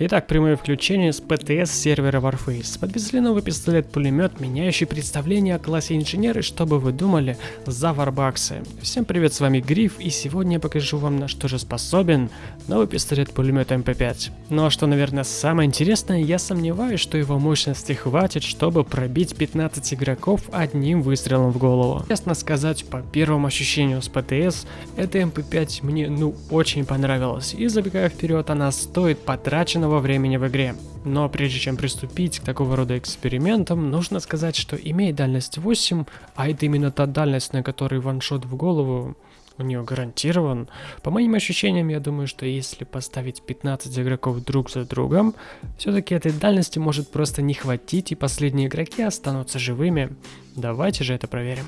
Итак, прямое включение с ПТС сервера Warface. Подвезли новый пистолет-пулемет, меняющий представление о классе инженеры, что бы вы думали, за варбаксы. Всем привет, с вами Гриф, и сегодня я покажу вам на что же способен новый пистолет-пулемет МП5. Ну а что, наверное, самое интересное, я сомневаюсь, что его мощности хватит, чтобы пробить 15 игроков одним выстрелом в голову. Честно сказать, по первому ощущению с ПТС, эта МП5 мне ну очень понравилась, и забегая вперед, она стоит потраченного длительного времени в игре. Но прежде чем приступить к такого рода экспериментам, нужно сказать, что имея дальность 8, а это именно та дальность, на которой ваншот в голову у нее гарантирован. По моим ощущениям, я думаю, что если поставить 15 игроков друг за другом, все-таки этой дальности может просто не хватить и последние игроки останутся живыми. Давайте же это проверим.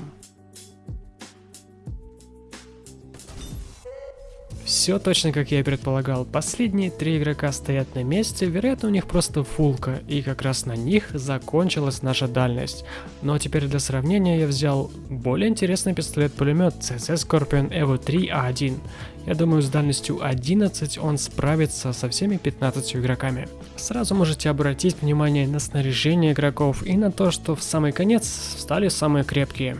Все точно как я и предполагал. Последние три игрока стоят на месте, вероятно у них просто фулка, и как раз на них закончилась наша дальность. А теперь для сравнения я взял более интересный пистолет-пулемет CZ Scorpion Evo 3A1. Я думаю с дальностью 11 он справится со всеми 15 игроками. Сразу можете обратить внимание на снаряжение игроков и на то, что в самый конец стали самые крепкие.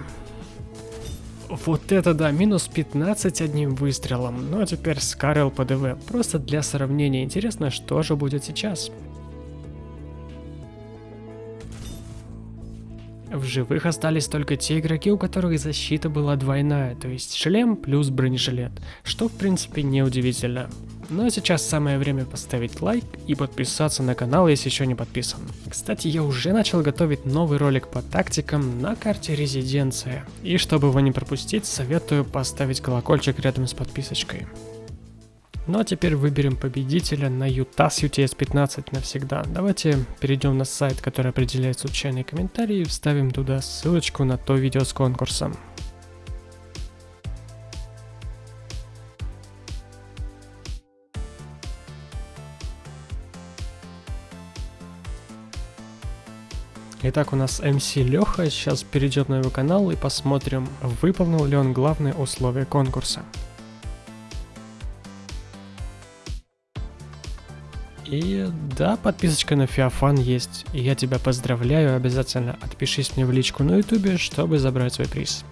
Вот это да, минус 15 одним выстрелом. Ну а теперь Скарел ПДВ. Просто для сравнения интересно, что же будет сейчас. В живых остались только те игроки, у которых защита была двойная, то есть шлем плюс бронежилет, что в принципе не удивительно. Ну а сейчас самое время поставить лайк и подписаться на канал, если еще не подписан. Кстати, я уже начал готовить новый ролик по тактикам на карте Резиденция. И чтобы его не пропустить, советую поставить колокольчик рядом с подписочкой. Ну а теперь выберем победителя на UTAS UTS 15 навсегда. Давайте перейдем на сайт, который определяет случайные комментарии и вставим туда ссылочку на то видео с конкурсом. Итак, у нас MC Леха сейчас перейдет на его канал и посмотрим, выполнил ли он главные условия конкурса. И да, подписочка на Феофан есть. И я тебя поздравляю, обязательно отпишись мне в личку на ютубе, чтобы забрать свой приз.